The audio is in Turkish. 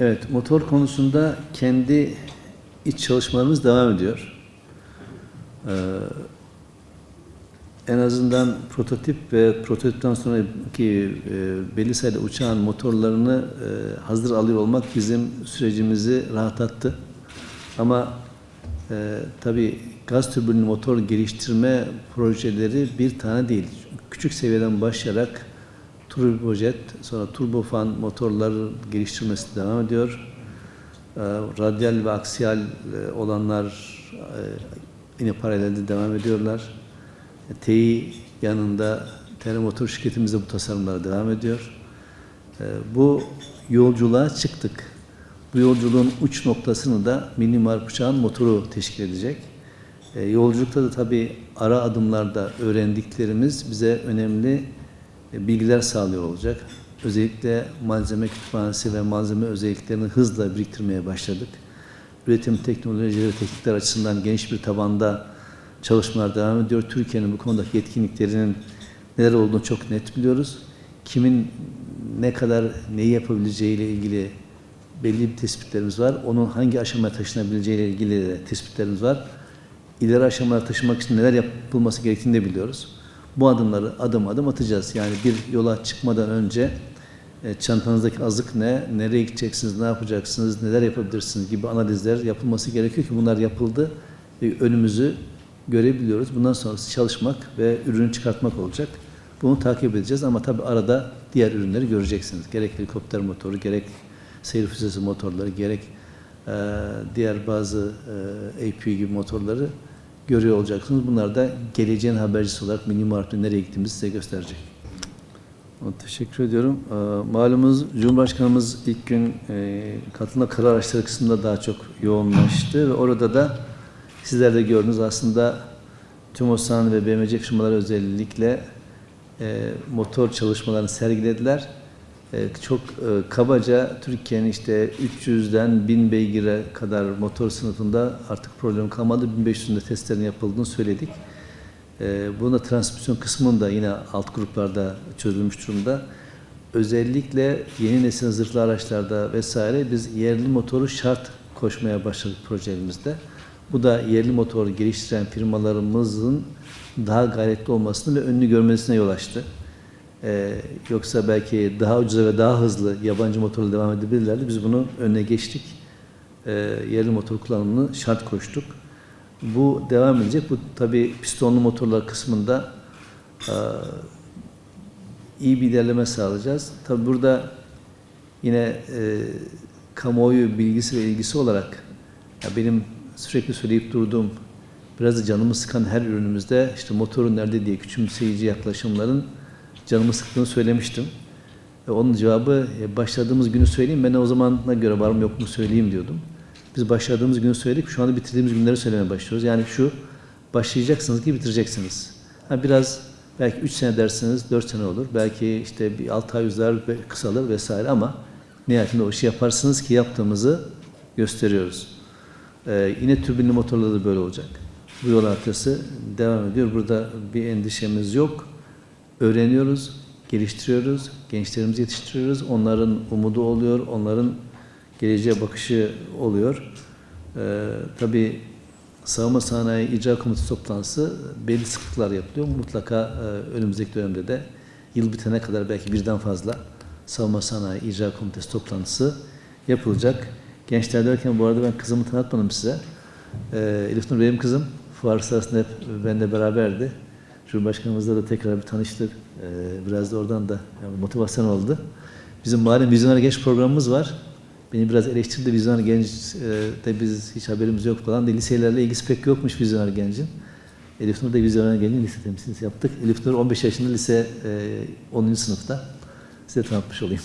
Evet, motor konusunda kendi iç çalışmalarımız devam ediyor. Ee, en azından prototip ve prototipten sonraki e, belli sayıda uçağın motorlarını e, hazır alıyor olmak bizim sürecimizi rahatlattı. Ama e, tabii gaz türbinli motor geliştirme projeleri bir tane değil. Küçük seviyeden başlayarak turbojet, sonra turbofan motorları geliştirmesi devam ediyor. E, radyal ve aksiyal e, olanlar e, yine paralelde devam ediyorlar. E, TEİ yanında telemotor şirketimiz de bu tasarımlara devam ediyor. E, bu yolculuğa çıktık. Bu yolculuğun uç noktasını da mini marp uçağın motoru teşkil edecek. Yolculukta da tabii ara adımlarda öğrendiklerimiz bize önemli bilgiler sağlıyor olacak. Özellikle malzeme kütüphanesi ve malzeme özelliklerini hızla biriktirmeye başladık. Üretim teknolojileri, teknikler açısından geniş bir tabanda çalışmalar devam ediyor. Türkiye'nin bu konudaki yetkinliklerinin neler olduğunu çok net biliyoruz. Kimin ne kadar neyi yapabileceği ile ilgili belli bir tespitlerimiz var. Onun hangi aşamaya taşınabileceği ile ilgili de tespitlerimiz var. İleri aşamalara taşımak için neler yapılması gerektiğini de biliyoruz. Bu adımları adım adım atacağız. Yani bir yola çıkmadan önce e, çantanızdaki azık ne, nereye gideceksiniz, ne yapacaksınız, neler yapabilirsiniz gibi analizler yapılması gerekiyor ki bunlar yapıldı ve önümüzü görebiliyoruz. Bundan sonrası çalışmak ve ürünü çıkartmak olacak. Bunu takip edeceğiz ama tabii arada diğer ürünleri göreceksiniz. Gerek helikopter motoru, gerek seyir füzesi motorları, gerek e, diğer bazı e, APU gibi motorları görüyor olacaksınız. Bunlar da geleceğin habercisi olarak mini marketin nereye gittiğimizi size gösterecek. Teşekkür ediyorum. Malumunuz Cumhurbaşkanımız ilk gün e, katılma karar araçları kısmında daha çok yoğunlaştı ve orada da sizler de gördünüz aslında TÜMOSAN ve BMC firmaları özellikle e, motor çalışmalarını sergilediler. Çok e, kabaca Türkiye'nin işte 300'den 1000 beygire kadar motor sınıfında artık problem kalmadı. 1500'ünde testlerin yapıldığını söyledik. E, bunda transmisyon kısmının da yine alt gruplarda çözülmüş durumda. Özellikle yeni nesil zırhlı araçlarda vesaire biz yerli motoru şart koşmaya başladık projemizde. Bu da yerli motor geliştiren firmalarımızın daha gayretli olmasını ve önünü görmesine yol açtı. Ee, yoksa belki daha ucuza ve daha hızlı yabancı motorla devam edebilirlerdi. Biz bunu önüne geçtik. Ee, yerli motor kullanımını şart koştuk. Bu devam edecek. Bu tabi pistonlu motorlar kısmında e, iyi bir ilerleme sağlayacağız. Tabi burada yine e, kamuoyu bilgisi ve ilgisi olarak ya benim sürekli söyleyip durduğum biraz da canımı sıkan her ürünümüzde işte motorun nerede diye küçümseyici yaklaşımların canımı sıktığını söylemiştim. Ve onun cevabı e, başladığımız günü söyleyeyim ben o zamana göre var mı yok mu söyleyeyim diyordum. Biz başladığımız günü söyledik. Şu anda bitirdiğimiz günleri söylemeye başlıyoruz. Yani şu başlayacaksınız ki bitireceksiniz. Ha, biraz belki 3 sene dersiniz 4 sene olur. Belki işte bir 6 ay uzar kısalır vesaire ama nihayetinde o işi yaparsınız ki yaptığımızı gösteriyoruz. Ee, yine türbinli motorlarda da böyle olacak. Bu yol haritası devam ediyor. Burada bir endişemiz yok. Öğreniyoruz, geliştiriyoruz, gençlerimizi yetiştiriyoruz. Onların umudu oluyor, onların geleceğe bakışı oluyor. Ee, tabii savunma sanayi icra komitesi toplantısı belli sıklıklar yapılıyor. Mutlaka e, önümüzdeki dönemde de yıl bitene kadar belki birden fazla savunma sanayi icra komitesi toplantısı yapılacak. Gençler derken bu arada ben kızımı tanıtmadım size. Ee, Elif Nur benim kızım. Fuar sırasında hep benimle beraberdi. Cumhurbaşkanımızla da tekrar bir tanıştık. Ee, biraz da oradan da motivasyon oldu. Bizim malum vizyoner genç programımız var. Beni biraz eleştirdi vizyoner genç e, de biz hiç haberimiz yok falan diye liselerle ilgisi pek yokmuş vizyoner gencin. Elif Nur da vizyoner gencin lise temsilcisi yaptık. Elif Nur 15 yaşında lise e, 10. sınıfta. Size tanıtmış olayım.